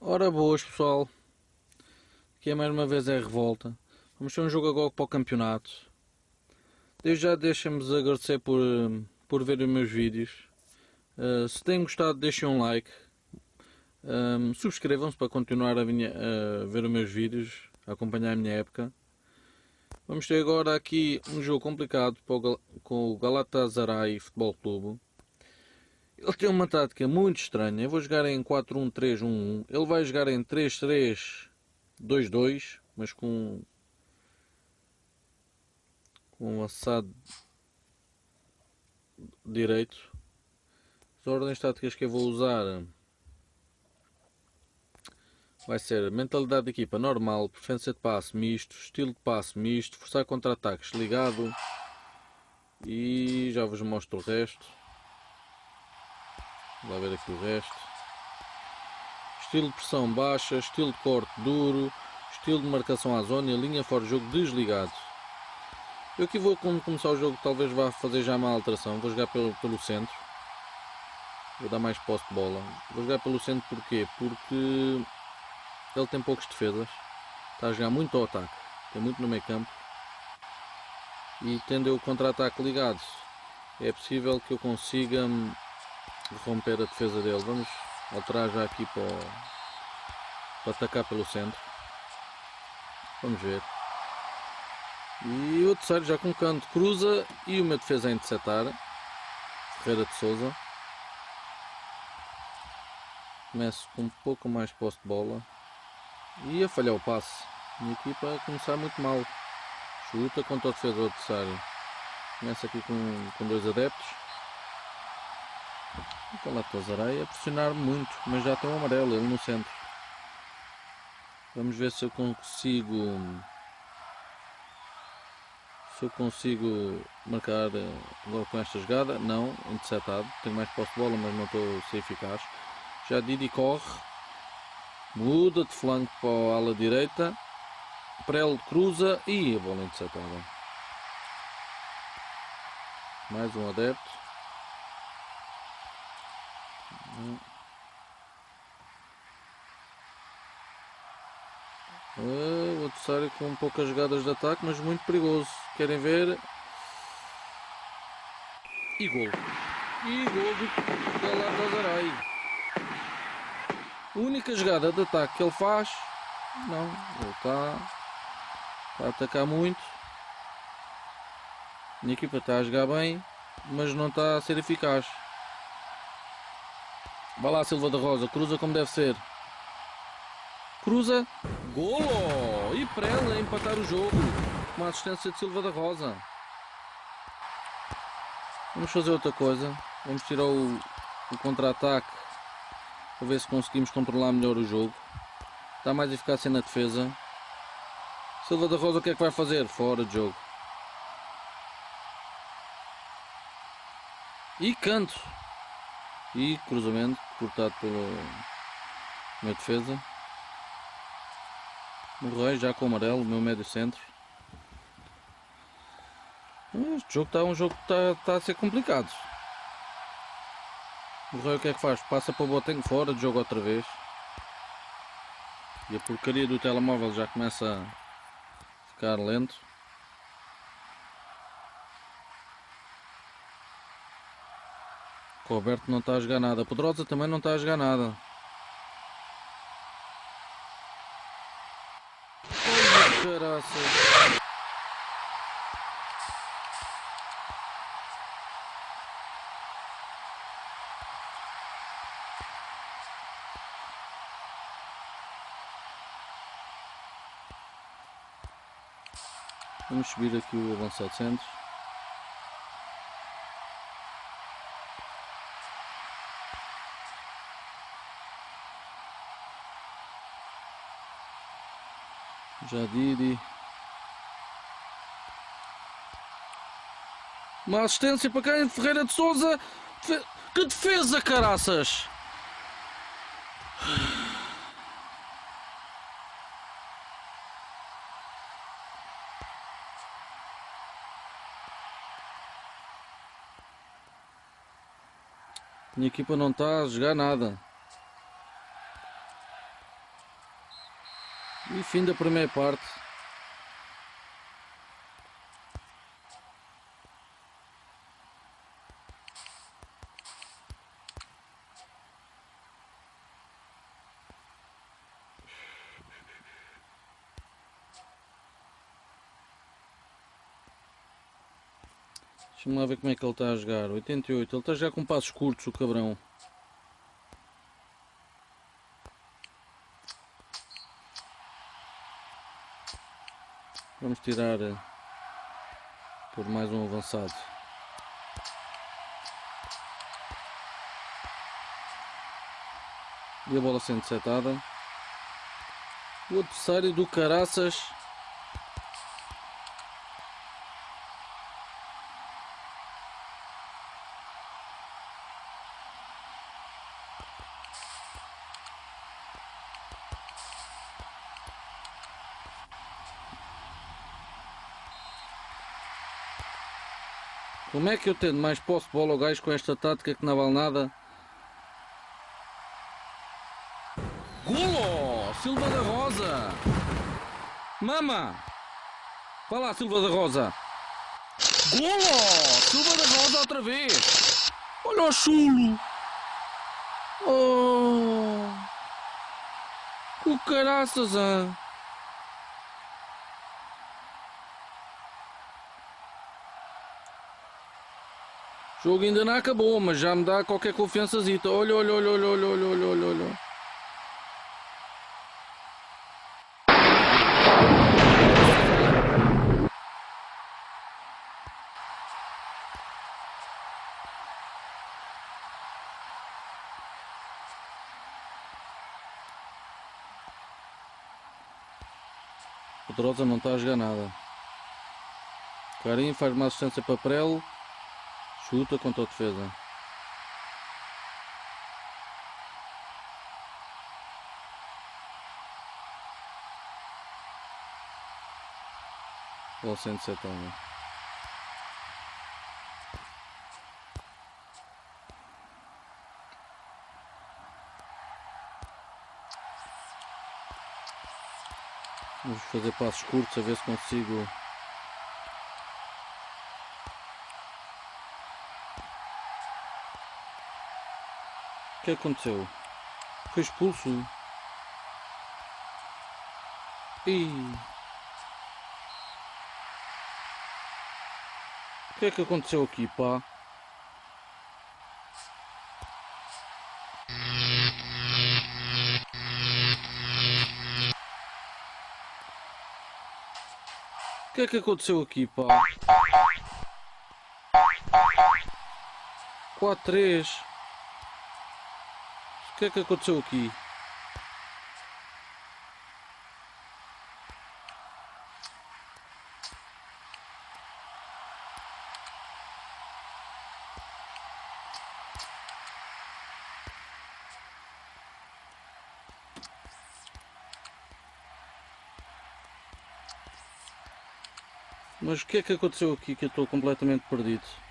Ora boas pessoal, aqui é mais uma vez é revolta. Vamos ter um jogo agora para o campeonato. Desde já deixem-me agradecer por, por ver os meus vídeos. Uh, se têm gostado deixem um like. Um, Subscrevam-se para continuar a, minha, a, ver os meus vídeos, a acompanhar a minha época. Vamos ter agora aqui um jogo complicado com o Galatasaray Futebol Clube. Ele tem uma tática muito estranha. Eu vou jogar em 4-1-3-1-1. Ele vai jogar em 3-3-2-2, mas com com um assado direito. As ordens táticas que eu vou usar vai ser mentalidade de equipa normal, preferência de passe misto, estilo de passe misto, forçar contra-ataques ligado e já vos mostro o resto. Vamos ver aqui o resto. Estilo de pressão baixa, estilo de corte duro, estilo de marcação à zona e linha fora de jogo desligado. Eu aqui vou, quando começar o jogo, talvez vá fazer já uma alteração. Vou jogar pelo, pelo centro. Vou dar mais posse de bola. Vou jogar pelo centro porquê? Porque ele tem poucas defesas. Está a jogar muito ao ataque. Tem muito no meio campo. E tendo o contra-ataque ligado, é possível que eu consiga romper a defesa dele. Vamos alterar já aqui para, para atacar pelo centro. Vamos ver. E o terceiro já com canto cruza e uma defesa a interceptar. Ferreira de Souza. Começo com um pouco mais posse de bola. E a falhar o passe. Minha equipa a começar muito mal. Chuta contra o defesa adversário. Começa aqui com, com dois adeptos. Então lá Tazarei a pressionar muito, mas já tem um amarelo, ele no centro. Vamos ver se eu consigo se eu consigo marcar eh, agora com esta jogada. Não, interceptado. Tenho mais posse de bola, mas não estou a ser eficaz. Já Didi corre. Muda de flanco para a ala direita. Prel cruza e a bola interceptada. Mais um adepto. Uh, o adversário com poucas jogadas de ataque, mas muito perigoso. Querem ver? E gol. E gol do Galatasaray. A única jogada de ataque que ele faz, não, ele está, está a atacar muito. A equipa está a jogar bem, mas não está a ser eficaz. Vai lá Silva da Rosa, cruza como deve ser. Cruza, golo! E para ela empatar o jogo. Uma assistência de Silva da Rosa. Vamos fazer outra coisa. Vamos tirar o, o contra-ataque para ver se conseguimos controlar melhor o jogo. Está mais eficácia na defesa. Silva da Rosa o que é que vai fazer? Fora de jogo. E canto. E cruzamento cortado pelo meu defesa. Morrei já com o amarelo, meu médio centro. Este jogo está um jogo que está, está a ser complicado. Morrei o que é que faz? Passa para o Botenho fora de jogo outra vez. E a porcaria do telemóvel já começa a ficar lento. Roberto não está a jogar nada. Poderosa também não está a jogar nada. Ai, Vamos subir aqui o avançado centro. Jadidi. Uma assistência para quem? Ferreira de Souza. Que defesa, caraças! Minha equipa não está a jogar nada. E fim da primeira parte. Deixa-me lá ver como é que ele está a jogar. 88. Ele está já com passos curtos, o cabrão. Vamos tirar eh, por mais um avançado. E a bola sendo setada. O adversário do Caraças Como é que eu tendo mais posse de bola ao gajo com esta tática que não vale nada? Golo! Silva da Rosa! Mama! Vá lá, Silva da Rosa! Golo! Silva da Rosa outra vez! Olha o chulo! Oh! O caraças, ah! O jogo ainda não acabou, mas já me dá qualquer confiançazita. Olha, olha, olha, olha, olha, olha, olha, olha. O Drosa não está a jogar nada. Carim faz uma assistência para Prelo. Chuta contra a defesa. Ou 170. Vamos fazer passos curtos a ver se consigo que aconteceu? Foi expulso. E o que é que aconteceu aqui, pá? O que é que aconteceu aqui, pá? 4 3 o que é que aconteceu aqui? Mas o que é que aconteceu aqui que eu estou completamente perdido?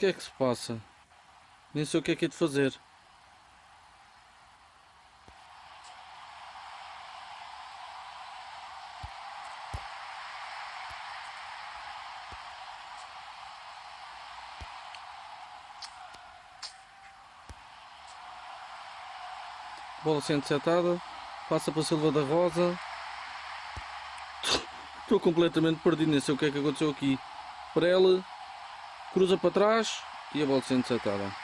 Que é que se passa? Nem sei o que é que é de fazer. Bola sendo setada, passa para Silva da Rosa. Estou completamente perdido, nem sei o que é que aconteceu aqui. Para ela, cruza para trás e a bola sendo setada.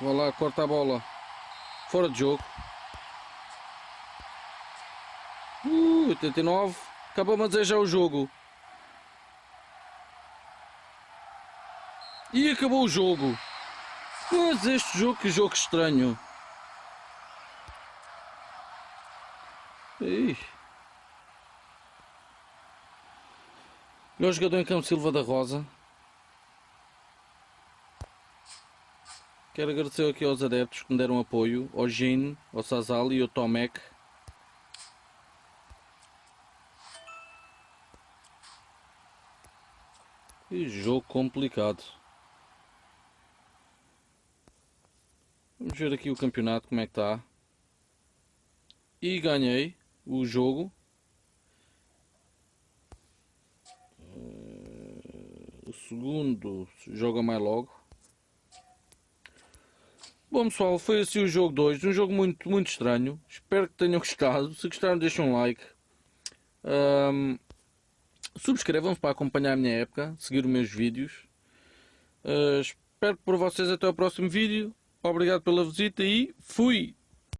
Vai lá, corta a bola. Fora de jogo. Uh, 89. Acabamos dizer já o jogo. E acabou o jogo. Mas este jogo, que jogo estranho. Ih. Melhor jogador em campo Silva da Rosa. Quero agradecer aqui aos adeptos que me deram apoio, ao Gene, ao Sazali e ao Tomek. Que jogo complicado. Vamos ver aqui o campeonato como é que está. E ganhei o jogo. O segundo joga mais logo. Bom pessoal, foi assim o jogo 2, um jogo muito, muito estranho. Espero que tenham gostado. Se gostaram, deixem um like. Um, Subscrevam-se para acompanhar a minha época, seguir os meus vídeos. Uh, espero por vocês até o próximo vídeo. Obrigado pela visita e fui!